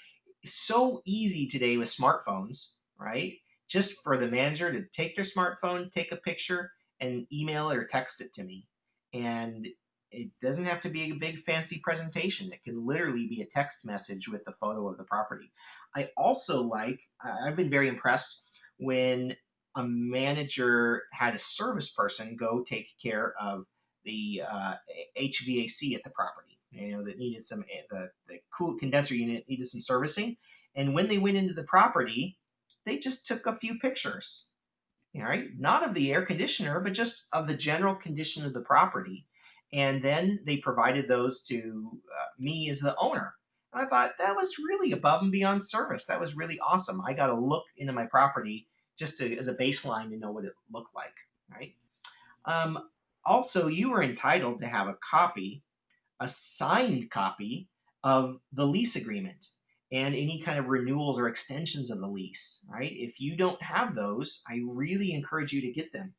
It's so easy today with smartphones, right? Just for the manager to take their smartphone, take a picture, and email or text it to me. And it doesn't have to be a big fancy presentation. It can literally be a text message with the photo of the property. I also like, I've been very impressed when a manager had a service person go take care of the uh, HVAC at the property. You know that needed some eh, the the cool condenser unit needed some servicing, and when they went into the property, they just took a few pictures. All right, not of the air conditioner, but just of the general condition of the property. And then they provided those to uh, me as the owner. And I thought that was really above and beyond service. That was really awesome. I got to look into my property just to, as a baseline to know what it looked like, right? Um, also, you were entitled to have a copy, a signed copy of the lease agreement and any kind of renewals or extensions of the lease, right? If you don't have those, I really encourage you to get them.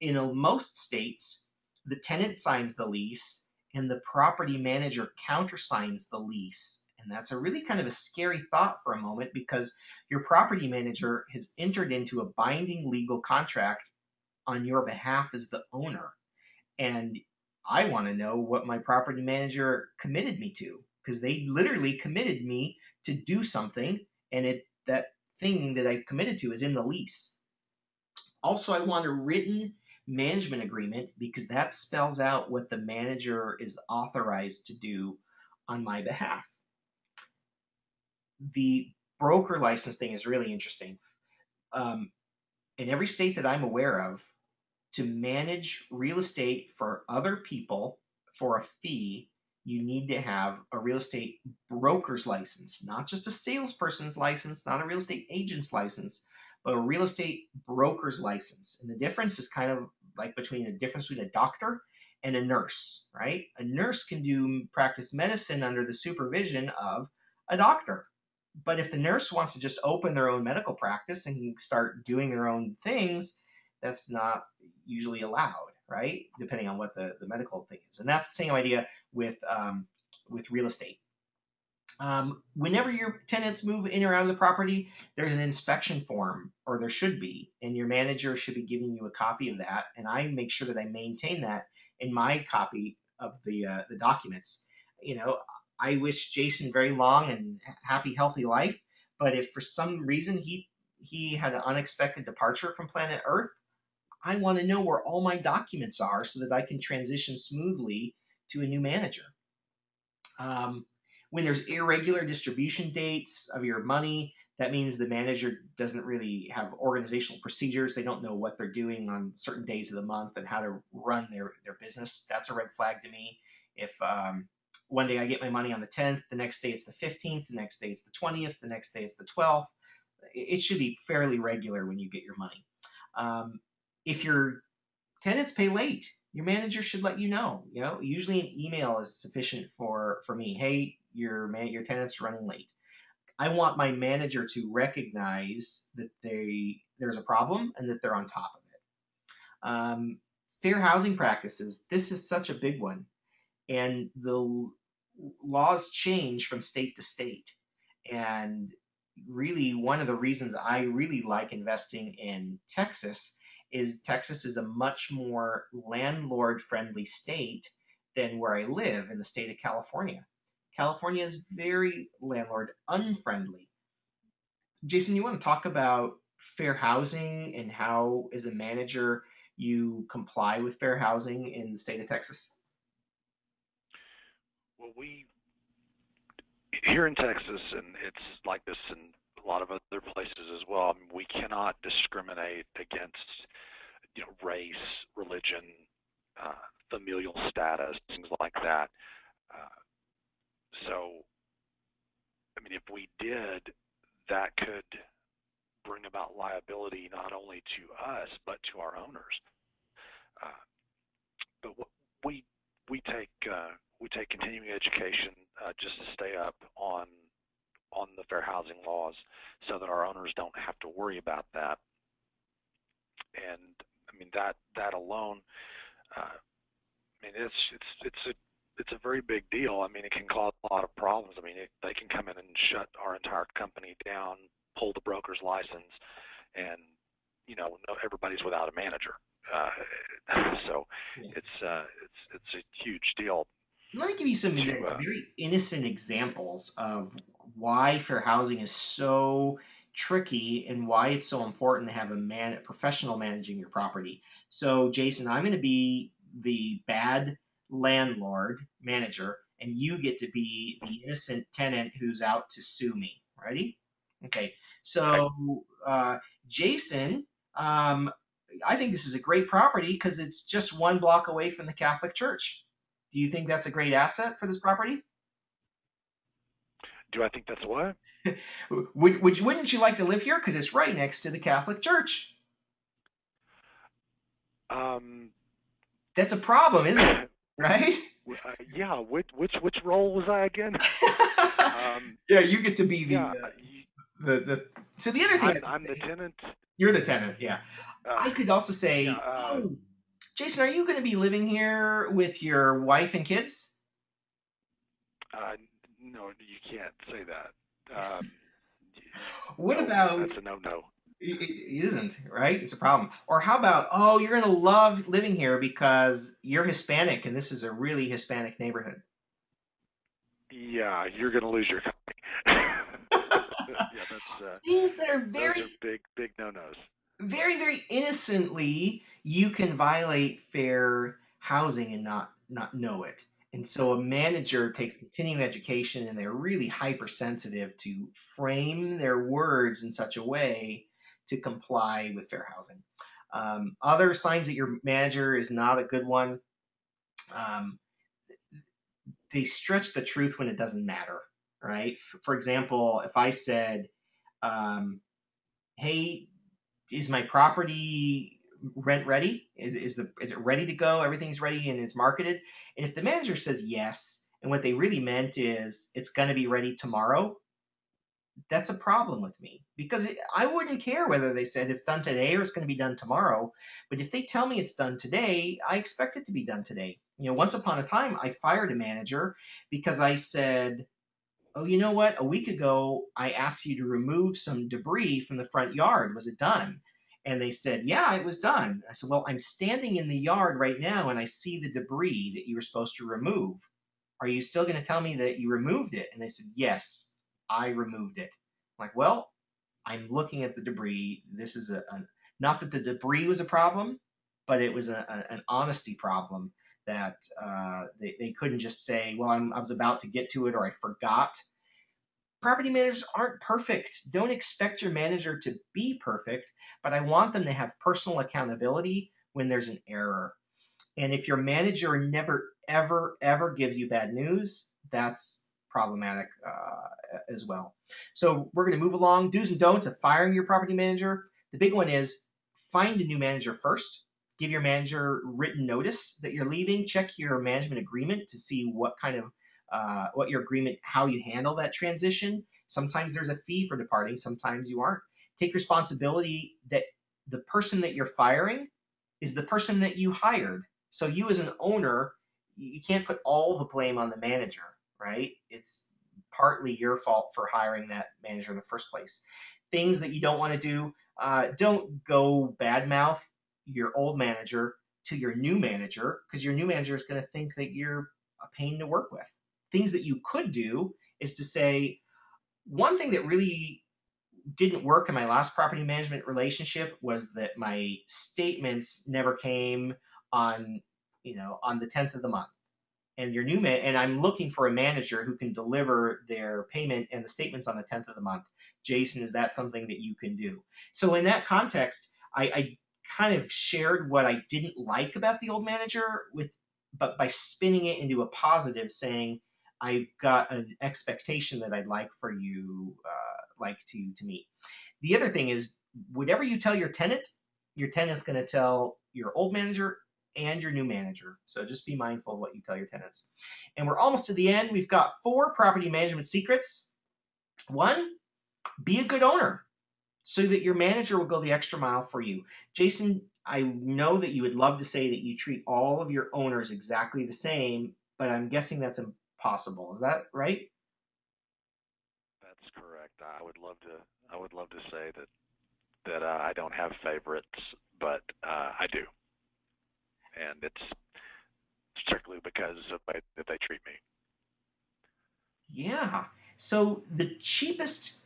In most states, the tenant signs the lease and the property manager countersigns the lease. And that's a really kind of a scary thought for a moment because your property manager has entered into a binding legal contract on your behalf as the owner. And I want to know what my property manager committed me to because they literally committed me to do something and it that thing that I committed to is in the lease. Also, I want a written management agreement because that spells out what the manager is authorized to do on my behalf. The broker license thing is really interesting. Um, in every state that I'm aware of, to manage real estate for other people for a fee, you need to have a real estate broker's license, not just a salesperson's license, not a real estate agent's license, but a real estate broker's license. And the difference is kind of like between a difference between a doctor and a nurse, right? A nurse can do practice medicine under the supervision of a doctor. But if the nurse wants to just open their own medical practice and start doing their own things, that's not usually allowed, right? Depending on what the, the medical thing is. And that's the same idea with, um, with real estate. Um, whenever your tenants move in or out of the property, there's an inspection form, or there should be, and your manager should be giving you a copy of that. And I make sure that I maintain that in my copy of the uh, the documents. You know, I wish Jason very long and happy, healthy life. But if for some reason he he had an unexpected departure from planet Earth, I want to know where all my documents are so that I can transition smoothly to a new manager. Um, when there's irregular distribution dates of your money, that means the manager doesn't really have organizational procedures. They don't know what they're doing on certain days of the month and how to run their, their business. That's a red flag to me. If um, one day I get my money on the 10th, the next day it's the 15th, the next day it's the 20th, the next day it's the 12th, it should be fairly regular when you get your money. Um, if your tenants pay late, your manager should let you know. You know, usually an email is sufficient for for me. Hey, your man, your tenant's running late. I want my manager to recognize that they there's a problem and that they're on top of it. Um, fair housing practices. This is such a big one, and the laws change from state to state. And really, one of the reasons I really like investing in Texas is Texas is a much more landlord friendly state than where I live in the state of California. California is very landlord unfriendly. Jason, you want to talk about fair housing and how, as a manager, you comply with fair housing in the state of Texas? Well, we here in Texas, and it's like this in a lot of other places as well. I mean, we cannot discriminate against you know race, religion, uh, familial status, things like that. Uh, so, I mean, if we did, that could bring about liability not only to us but to our owners. Uh, but we we take uh, we take continuing education uh, just to stay up on on the fair housing laws so that our owners don't have to worry about that. And I mean that that alone, uh, I mean it's it's it's a it's a very big deal. I mean it can cause a lot of problems. I mean it, they can come in and shut our entire company down, pull the broker's license, and you know everybody's without a manager. Uh, *laughs* so it's uh, it's it's a huge deal. Let me give you some to, uh, very innocent examples of why fair housing is so tricky and why it's so important to have a man, a professional managing your property. So, Jason, I'm going to be the bad landlord manager, and you get to be the innocent tenant who's out to sue me. Ready? Okay. So, uh, Jason, um, I think this is a great property because it's just one block away from the Catholic Church. Do you think that's a great asset for this property? Do I think that's what? *laughs* would, would you, wouldn't you like to live here? Because it's right next to the Catholic Church. Um, That's a problem, isn't it? *laughs* Right? uh, yeah. Which which which role was I again? Um, *laughs* yeah, you get to be the yeah. uh, the the. So the other thing, I'm, I'm the tenant. you're the tenant. Yeah, Uh, I could also say, yeah, uh, oh, Jason, are you going to be living here with your wife and kids? uh, no, you can't say that. Um, *laughs* What no, about That's a no-no. It, it isn't right. It's a problem. Or how about oh, you're gonna love living here because you're Hispanic and this is a really Hispanic neighborhood. Yeah, you're gonna lose your company. *laughs* yeah, that's uh, Things that are very, are big big no-nos. very, very innocently you can violate fair housing and not not know it. And so a manager takes continuing education and they're really hypersensitive to frame their words in such a way to comply with fair housing. Um, other signs that your manager is not a good one. Um, they stretch the truth when it doesn't matter, right? For example, if I said, um, "Hey, is my property rent ready? Is is the is it ready to go? Everything's ready and it's marketed." And if the manager says yes, and what they really meant is it's going to be ready tomorrow, that's a problem with me because it, I wouldn't care whether they said it's done today or it's going to be done tomorrow. But if they tell me it's done today, I expect it to be done today. You know, once upon a time, I fired a manager because I said, "Oh, you know what? A week ago, I asked you to remove some debris from the front yard. Was it done?" And they said, "Yeah, it was done." I said, "Well, I'm standing in the yard right now, and I see the debris that you were supposed to remove. Are you still going to tell me that you removed it?" And they said, "Yes." I removed it. I'm like, well, I'm looking at the debris. This is a, a not that the debris was a problem, but it was a, a, an honesty problem that uh, they, they couldn't just say, well, I'm, I was about to get to it or I forgot. Property managers aren't perfect. Don't expect your manager to be perfect, but I want them to have personal accountability when there's an error. And if your manager never, ever, ever gives you bad news, that's problematic uh, as well. So we're going to move along. Do's and don'ts of firing your property manager. The big one is find a new manager first. Give your manager written notice that you're leaving. Check your management agreement to see what kind of uh, what your agreement, how you handle that transition. Sometimes there's a fee for departing. Sometimes you aren't. Take responsibility that the person that you're firing is the person that you hired. So you as an owner, you can't put all the blame on the manager right? It's partly your fault for hiring that manager in the first place. Things that you don't want to do, uh, don't go badmouth your old manager to your new manager because your new manager is going to think that you're a pain to work with. Things that you could do is to say, one thing that really didn't work in my last property management relationship was that my statements never came on, you know, on the 10th of the month and your new man and I'm looking for a manager who can deliver their payment and the statements on the 10th of the month. Jason, is that something that you can do? So in that context, I, I kind of shared what I didn't like about the old manager with but by spinning it into a positive saying I've got an expectation that I'd like for you uh, like to to meet. The other thing is whatever you tell your tenant, your tenant's going to tell your old manager and your new manager. So just be mindful of what you tell your tenants. And we're almost to the end. We've got four property management secrets. One, be a good owner so that your manager will go the extra mile for you. Jason, I know that you would love to say that you treat all of your owners exactly the same, but I'm guessing that's impossible. Is that right? That's correct. I would love to. I would love to say that that uh, I don't have favorites, but uh, I do, and it's strictly because of way that they treat me. Yeah. So the cheapest,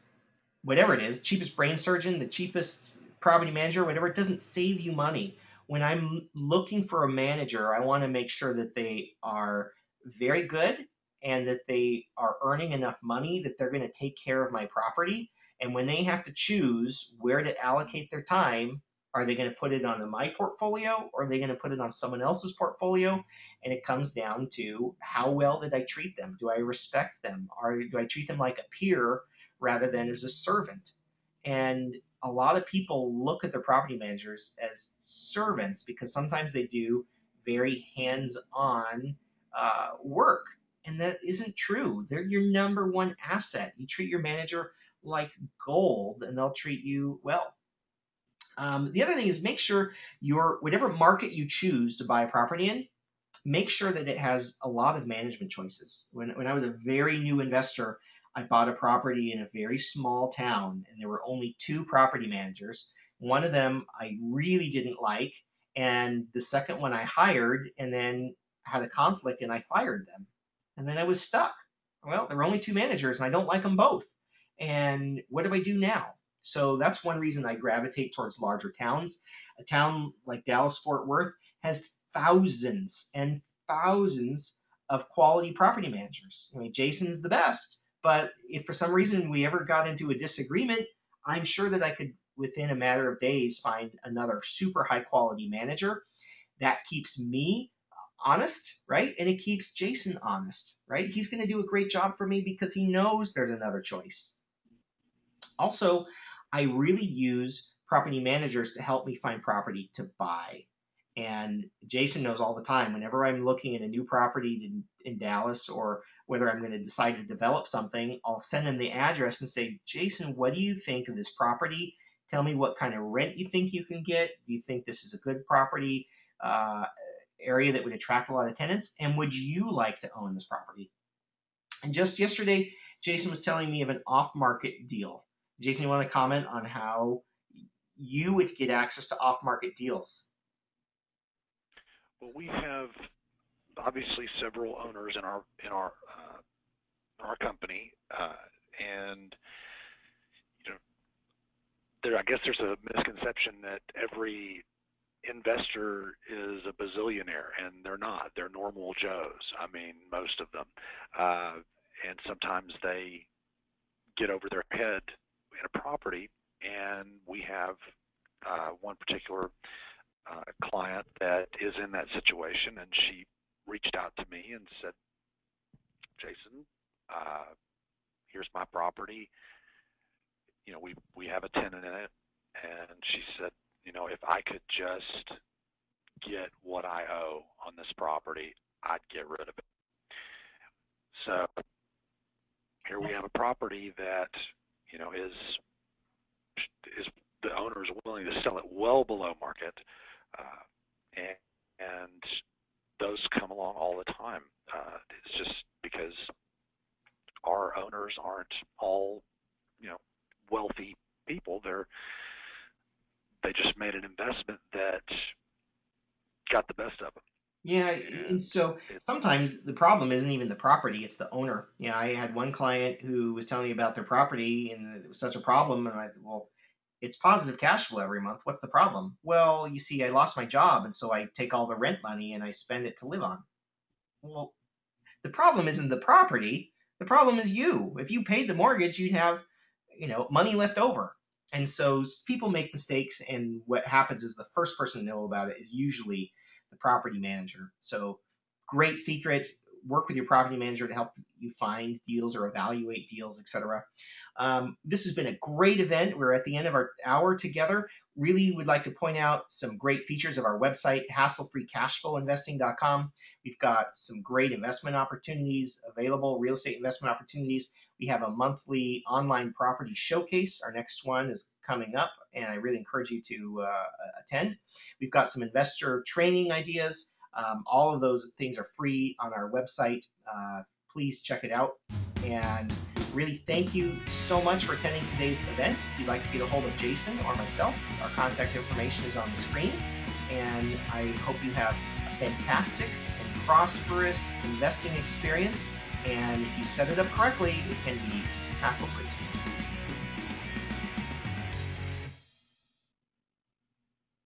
whatever it is, cheapest brain surgeon, the cheapest property manager, whatever, it doesn't save you money. When I'm looking for a manager, I want to make sure that they are very good and that they are earning enough money that they're going to take care of my property. And when they have to choose where to allocate their time, Are they going to put it on my portfolio or are they going to put it on someone else's portfolio? And it comes down to how well did I treat them? Do I respect them? Or do I treat them like a peer rather than as a servant? And a lot of people look at their property managers as servants because sometimes they do very hands on uh, work. And that isn't true. They're your number one asset. You treat your manager like gold and they'll treat you well. Um, the other thing is make sure your whatever market you choose to buy a property in, make sure that it has a lot of management choices. When, when I was a very new investor, I bought a property in a very small town and there were only two property managers. One of them I really didn't like, and the second one I hired and then had a conflict and I fired them. And then I was stuck. Well, there were only two managers and I don't like them both. And what do I do now? So that's one reason I gravitate towards larger towns. A town like Dallas Fort Worth has thousands and thousands of quality property managers. I mean, Jason's the best, but if for some reason we ever got into a disagreement, I'm sure that I could, within a matter of days, find another super high quality manager. That keeps me honest, right? And it keeps Jason honest, right? He's going to do a great job for me because he knows there's another choice. Also, I really use property managers to help me find property to buy. And Jason knows all the time, whenever I'm looking at a new property in, in Dallas or whether I'm going to decide to develop something, I'll send him the address and say, Jason, what do you think of this property? Tell me what kind of rent you think you can get. Do you think this is a good property uh, area that would attract a lot of tenants? And would you like to own this property? And just yesterday, Jason was telling me of an off market deal. Jason, you want to comment on how you would get access to off market deals? Well, we have obviously several owners in our in our uh, our company, uh, and you know, there I guess there's a misconception that every investor is a bazillionaire, and they're not. They're normal Joes. I mean, most of them, uh, and sometimes they get over their head in a property, and we have uh, one particular uh, client that is in that situation, and she reached out to me and said, Jason, uh, here's my property. You know, we we have a tenant in it, and she said, you know, if I could just get what I owe on this property, I'd get rid of it. So here we have a property that you know is is the owner is willing to sell it well below market, uh, and, and those come along all the time. Uh, it's just because our owners aren't all, you know, wealthy people. They're they just made an investment that got the best of them. Yeah, and so sometimes the problem isn't even the property; it's the owner. Yeah, I had one client who was telling me about their property, and it was such a problem. And I, well, it's positive cash flow every month. What's the problem? Well, you see, I lost my job, and so I take all the rent money and I spend it to live on. Well, the problem isn't the property. The problem is you. If you paid the mortgage, you'd have, you know, money left over. And so people make mistakes, and what happens is the first person to know about it is usually the property manager. So, great secret. Work with your property manager to help you find deals or evaluate deals, etc. Um, this has been a great event. We're at the end of our hour together. Really would like to point out some great features of our website, hasslefreecashflowinvesting.com. We've got some great investment opportunities available, real estate investment opportunities. We have a monthly online property showcase. Our next one is coming up, and I really encourage you to uh, attend. We've got some investor training ideas. Um, all of those things are free on our website. Uh, please check it out. And really thank you so much for attending today's event. If you'd like to get a hold of Jason or myself, our contact information is on the screen. And I hope you have a fantastic and prosperous investing experience. And if you set it up correctly, it can be hassle free.